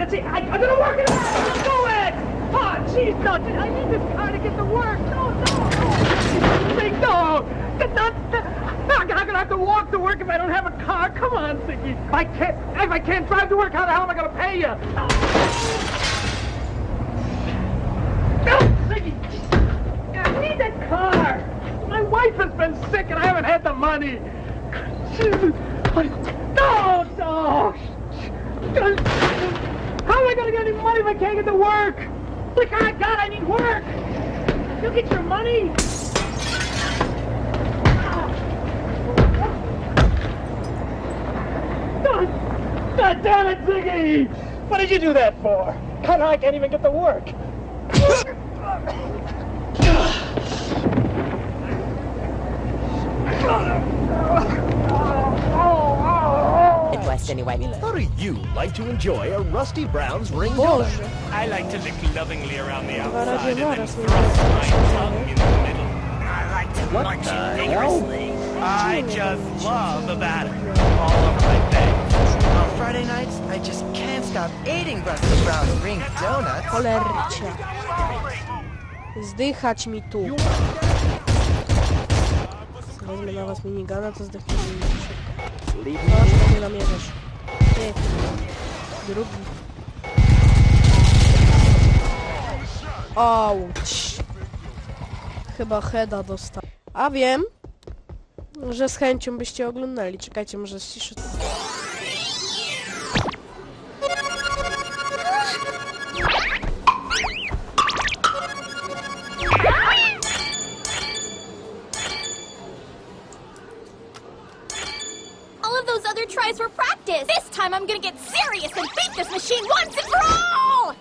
That's it. I, I'm gonna work it out. Go ahead. Oh, jeez, no. I need this car to get to work. No, no, no. Zig, no. That's not. I'm gonna have to walk to work if I don't have a car. Come on, Ziggy. I can't. If I can't drive to work, how the hell am I gonna pay you? No, Ziggy. I need that car. My wife has been sick and I haven't had the money. No, no. How am I gonna get any money if I can't get to work? Look, I got, I need work. You get your money. God, God damn it, Ziggy! What did you do that for? God, I can't even get to work. Midwest anyway. How do you like to enjoy a Rusty Brown's ring Boże. donut? I like to lick lovingly around the outside and then thrust my tongue in the middle. I like to What munch it vigorously. I just love the batter all over my face. On Friday nights, I just can't stop eating Rusty Brown's ring donuts. Cholercie. Zdychać mi tu. Wezmę na was minigana, to zdechnijmy mi szybko. Proszę, nie namierzasz. Ty. Drugi. Auć. Chyba heada dostał. A wiem, że z chęcią byście oglądali. Czekajcie, może ściszę. Those other tries were practice. This time I'm gonna get serious and beat this machine once and for all!